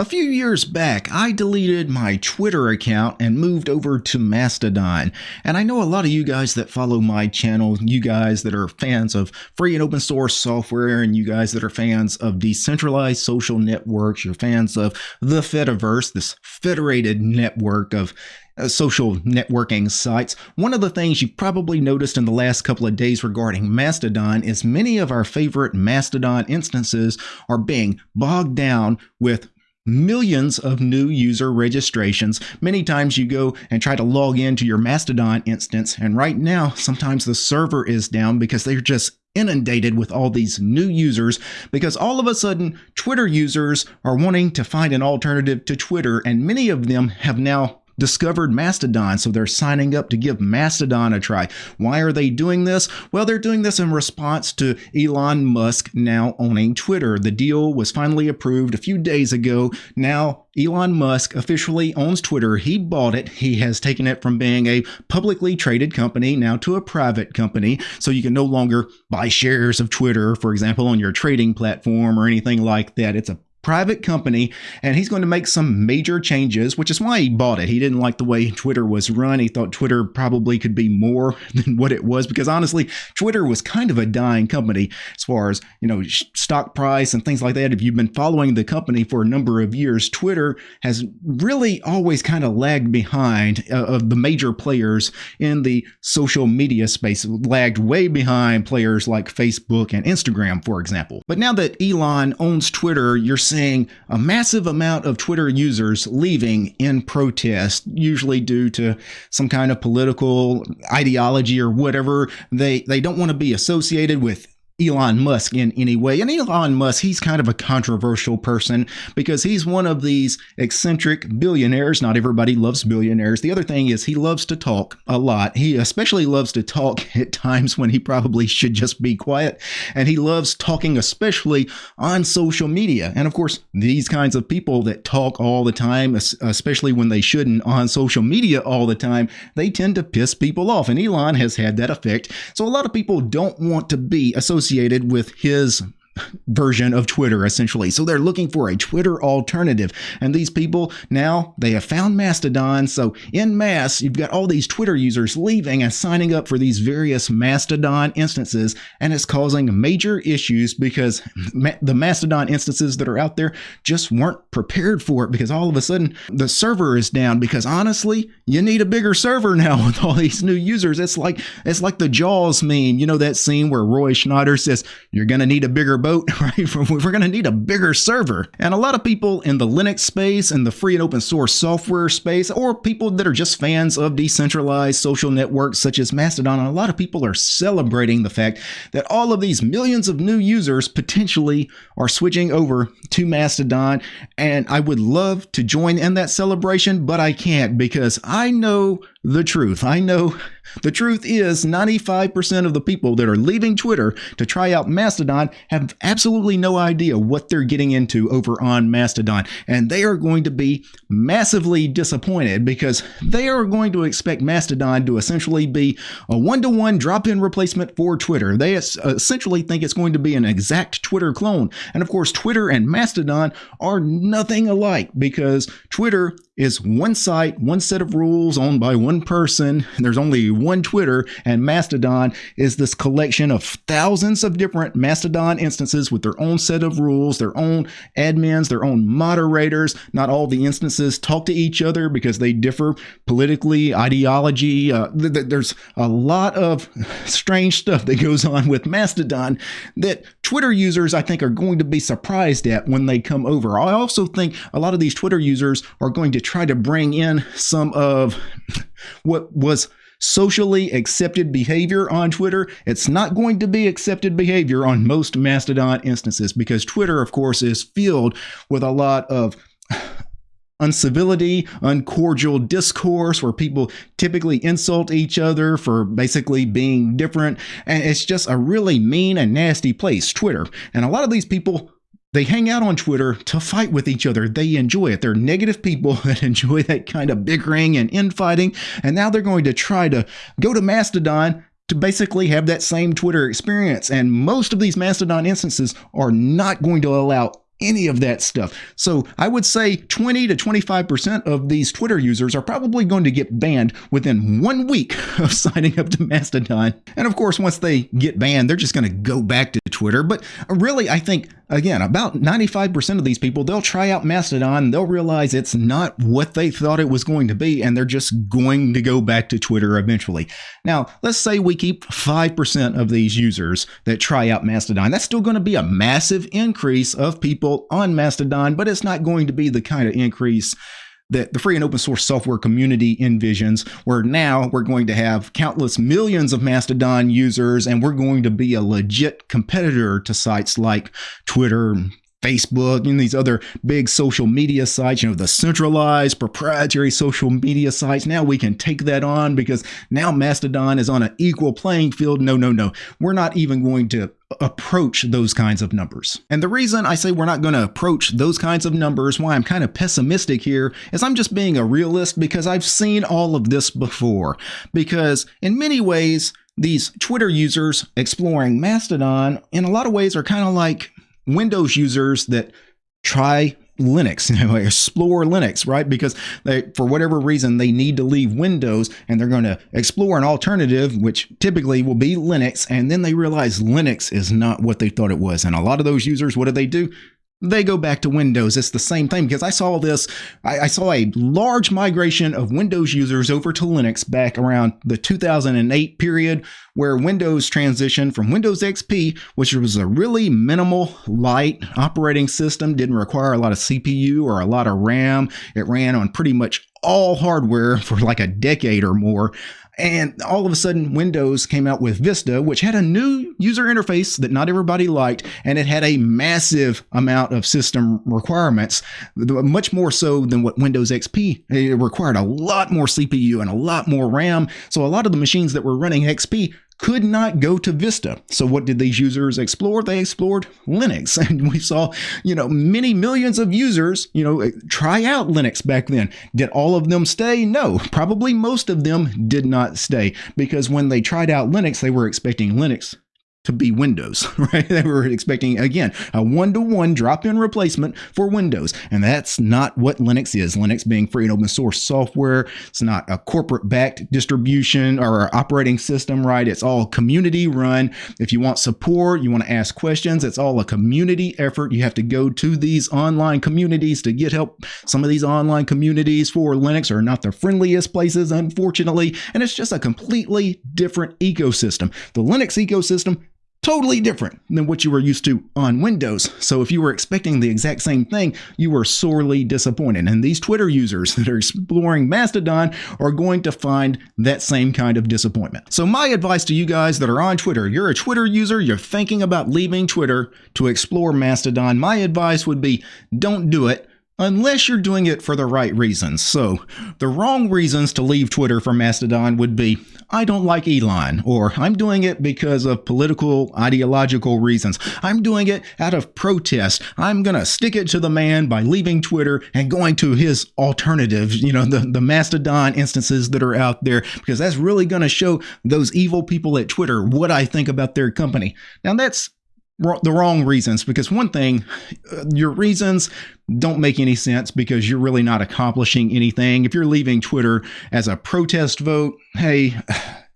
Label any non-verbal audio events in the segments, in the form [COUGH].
A few years back, I deleted my Twitter account and moved over to Mastodon. And I know a lot of you guys that follow my channel, you guys that are fans of free and open source software, and you guys that are fans of decentralized social networks, you're fans of the Fediverse, this federated network of uh, social networking sites. One of the things you probably noticed in the last couple of days regarding Mastodon is many of our favorite Mastodon instances are being bogged down with millions of new user registrations. Many times you go and try to log into your Mastodon instance, and right now, sometimes the server is down because they're just inundated with all these new users because all of a sudden Twitter users are wanting to find an alternative to Twitter and many of them have now discovered Mastodon, so they're signing up to give Mastodon a try. Why are they doing this? Well, they're doing this in response to Elon Musk now owning Twitter. The deal was finally approved a few days ago. Now, Elon Musk officially owns Twitter. He bought it. He has taken it from being a publicly traded company now to a private company. So you can no longer buy shares of Twitter, for example, on your trading platform or anything like that. It's a private company and he's going to make some major changes, which is why he bought it. He didn't like the way Twitter was run. He thought Twitter probably could be more [LAUGHS] than what it was because honestly, Twitter was kind of a dying company as far as, you know, stock price and things like that. If you've been following the company for a number of years, Twitter has really always kind of lagged behind uh, of the major players in the social media space, lagged way behind players like Facebook and Instagram, for example. But now that Elon owns Twitter, you're seeing seeing a massive amount of Twitter users leaving in protest, usually due to some kind of political ideology or whatever. They they don't want to be associated with Elon Musk in any way. And Elon Musk, he's kind of a controversial person because he's one of these eccentric billionaires. Not everybody loves billionaires. The other thing is he loves to talk a lot. He especially loves to talk [LAUGHS] at times when he probably should just be quiet. And he loves talking, especially on social media. And of course, these kinds of people that talk all the time, especially when they shouldn't on social media all the time, they tend to piss people off. And Elon has had that effect. So a lot of people don't want to be associated associated with his version of Twitter, essentially. So they're looking for a Twitter alternative. And these people now they have found Mastodon. So in mass, you've got all these Twitter users leaving and signing up for these various Mastodon instances. And it's causing major issues because [LAUGHS] ma the Mastodon instances that are out there just weren't prepared for it because all of a sudden the server is down because honestly, you need a bigger server [LAUGHS] now with all these new users. It's like it's like the Jaws meme. You know that scene where Roy Schneider says, you're going to need a bigger boat, [LAUGHS] right? We're going to need a bigger server. And a lot of people in the Linux space and the free and open source software space, or people that are just fans of decentralized social networks such as Mastodon, a lot of people are celebrating the fact that all of these millions of new users potentially are switching over to Mastodon. And I would love to join in that celebration, but I can't because I know the truth. I know the truth is 95% of the people that are leaving Twitter to try out Mastodon have absolutely no idea what they're getting into over on Mastodon. And they are going to be massively disappointed because they are going to expect Mastodon to essentially be a one to one drop in replacement for Twitter. They essentially think it's going to be an exact Twitter clone. And of course, Twitter and Mastodon are nothing alike because Twitter is one site, one set of rules owned by one person. There's only one Twitter, and Mastodon is this collection of thousands of different Mastodon instances with their own set of rules, their own admins, their own moderators. Not all the instances talk to each other because they differ politically, ideology. Uh, th- th- there's a lot of strange stuff that goes on with Mastodon that Twitter users, I think, are going to be surprised at when they come over. I also think a lot of these Twitter users are going to try to bring in some of what was socially accepted behavior on Twitter. It's not going to be accepted behavior on most Mastodon instances because Twitter, of course, is filled with a lot of uncivility, uncordial discourse where people typically insult each other for basically being different. And it's just a really mean and nasty place, Twitter. And a lot of these people they hang out on Twitter to fight with each other. They enjoy it. They're negative people [LAUGHS] that enjoy that kind of bickering and infighting. And now they're going to try to go to Mastodon to basically have that same Twitter experience. And most of these Mastodon instances are not going to allow any of that stuff. So I would say 20 to 25% of these Twitter users are probably going to get banned within one week [LAUGHS] of signing up to Mastodon. And of course, once they get banned, they're just going to go back to Twitter. But really, I think again, about 95% of these people, they'll try out Mastodon, they'll realize it's not what they thought it was going to be, and they're just going to go back to Twitter eventually. Now, let's say we keep 5% of these users that try out Mastodon. That's still going to be a massive increase of people on Mastodon, but it's not going to be the kind of increase that the free and open source software community envisions, where now we're going to have countless millions of Mastodon users and we're going to be a legit competitor to sites like Twitter, Facebook and these other big social media sites, you know, the centralized proprietary social media sites. Now we can take that on because now Mastodon is on an equal playing field. No, no, no. We're not even going to approach those kinds of numbers. And the reason I say we're not going to approach those kinds of numbers, why I'm kind of pessimistic here, is I'm just being a realist because I've seen all of this before. Because in many ways, these Twitter users exploring Mastodon in a lot of ways are kind of like Windows users that try Linux, [LAUGHS] you know, explore Linux, right? Because they, for whatever reason, they need to leave Windows and they're going to explore an alternative, which typically will be Linux. And then they realize Linux is not what they thought it was. And a lot of those users, what do they do? They go back to Windows. It's the same thing because I saw this. I, I, saw a large migration of Windows users over to Linux back around the 2008 period, where Windows transitioned from Windows XP, which was a really minimal, light operating system, didn't require a lot of CPU or a lot of RAM. It ran on pretty much all hardware [LAUGHS] for like a decade or more. And all of a sudden, Windows came out with Vista, which had a new user interface that not everybody liked, and it had a massive amount of system requirements, much more so than what Windows XP. It required a lot more CPU and a lot more RAM. So a lot of the machines that were running XP could not go to Vista. So what did these users explore? They explored Linux. [LAUGHS] And we saw, you know, many millions of users, you know, try out Linux back then. Did all of them stay? No, probably most of them did not stay because when they tried out Linux, they were expecting Linux to be Windows, [LAUGHS] right? They were expecting, again, a one to one drop in replacement for Windows. And that's not what Linux is. Linux being free and open source software, it's not a corporate backed distribution or operating system, right? It's all community run. If you want support, you want to ask questions, it's all a community effort. You have to go to these online communities to get help. Some of these online communities for Linux are not the friendliest places, unfortunately. And it's just a completely different ecosystem. The Linux ecosystem totally different than what you were used to on Windows. So if you were expecting the exact same thing, you were sorely disappointed. And these Twitter users [LAUGHS] that are exploring Mastodon are going to find that same kind of disappointment. So my advice to you guys that are on Twitter, you're a Twitter user, you're thinking about leaving Twitter to explore Mastodon, my advice would be don't do it unless you're doing it for the right reasons. So, the wrong reasons to leave Twitter for Mastodon would be I don't like Elon, or I'm doing it because of political, ideological reasons. I'm doing it out of protest. I'm going to stick it to the man by leaving Twitter and going to his alternatives, you know, the, the Mastodon instances that are out there, because that's really going to show those evil people at Twitter what I think about their company. Now, that's the wrong reasons because one thing uh, your reasons don't make any sense because you're really not accomplishing anything if you're leaving twitter as a protest vote hey [SIGHS]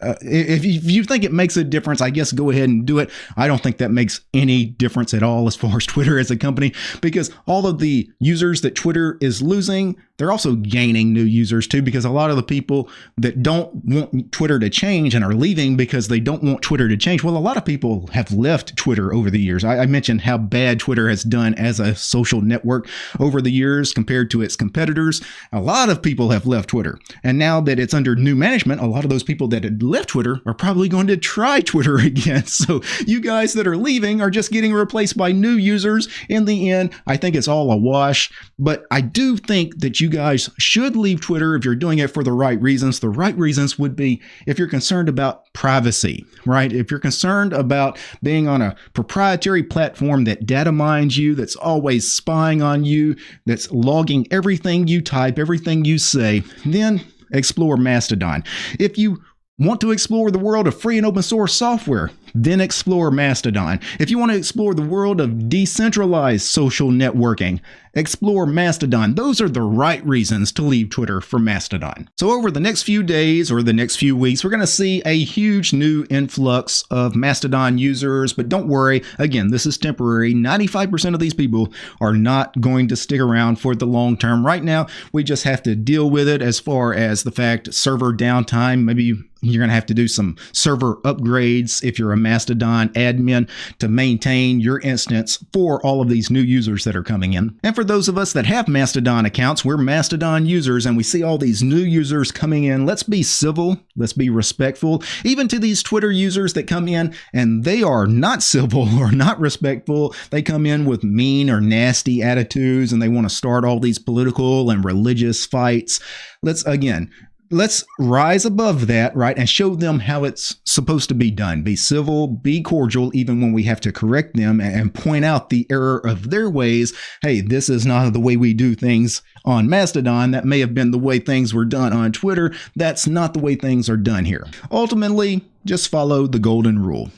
uh, if, you think it makes a difference, I guess go ahead and do it. I don't think that makes any difference at all as far as [LAUGHS] Twitter as a company because all of the users that Twitter is losing, they're also gaining new users too because a lot of the people that don't want Twitter to change and are leaving because they don't want Twitter to change. Well, a lot of people have left Twitter over the years. I, I mentioned how bad Twitter has done as a social network over the years compared to its competitors. A lot of people have left Twitter. And now that it's under new management, a lot of those people that had left Twitter are probably going to try [LAUGHS] Twitter again. So you guys that are leaving are just getting replaced by new users. In the end, I think it's all a wash. But I do think that you guys should leave Twitter if you're doing it for the right reasons. The right reasons would be if you're concerned about privacy, right? If you're concerned about being on a proprietary platform that data mines you, that's always spying on you, that's logging everything you type, everything you say, then explore Mastodon. If you Want to explore the world of free and open source software? Then explore Mastodon. If you want to explore the world of decentralized social networking, explore Mastodon. Those are the right reasons to leave Twitter for Mastodon. So over the next few days or the next few weeks, we're going to see a huge new influx of Mastodon users, but don't worry. Again, this is temporary. 95% of these people are not going to stick around for the long term. Right now, we just have to deal with it as far as the fact server downtime, maybe you're going to have to do some server upgrades if you're a Mastodon admin to maintain your instance for all of these new users that are coming in. And for those of us that have Mastodon accounts, we're Mastodon users and we see all these new users coming in. Let's be civil. Let's be respectful. Even to these Twitter users that come in and they are not [LAUGHS] civil or not respectful. They come in with mean or nasty attitudes and they want to start all these political and religious fights. Let's again, let's rise above that, right, and show them how it's supposed to be done. Be civil, be cordial, even when we have to correct them and point out the error of their ways. Hey, this is not the way we do things on Mastodon. That may have been the way things were done on Twitter. That's not the way things are done here. Ultimately, just follow the golden rule.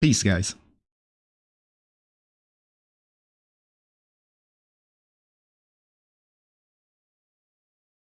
Peace, guys.